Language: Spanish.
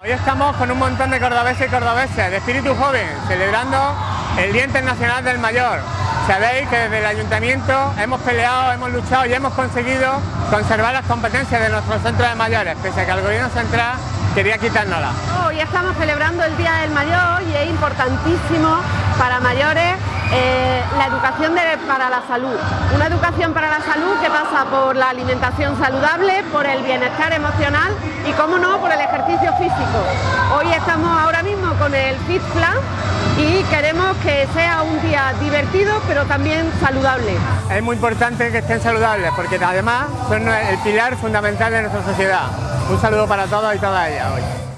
Hoy estamos con un montón de cordobeses y cordobeses de espíritu joven, celebrando el Día Internacional del Mayor. Sabéis que desde el Ayuntamiento hemos peleado, hemos luchado y hemos conseguido conservar las competencias de nuestro centro de mayores, pese a que el Gobierno Central quería quitárnoslas. Hoy estamos celebrando el Día del Mayor y es importantísimo para mayores eh, la educación para la salud. Una educación para la salud que pasa por la alimentación saludable, por el bienestar emocional y, como no, por el físico. Hoy estamos ahora mismo con el Fit y queremos que sea un día divertido pero también saludable. Es muy importante que estén saludables porque además son el pilar fundamental de nuestra sociedad. Un saludo para todos y todas ellas hoy.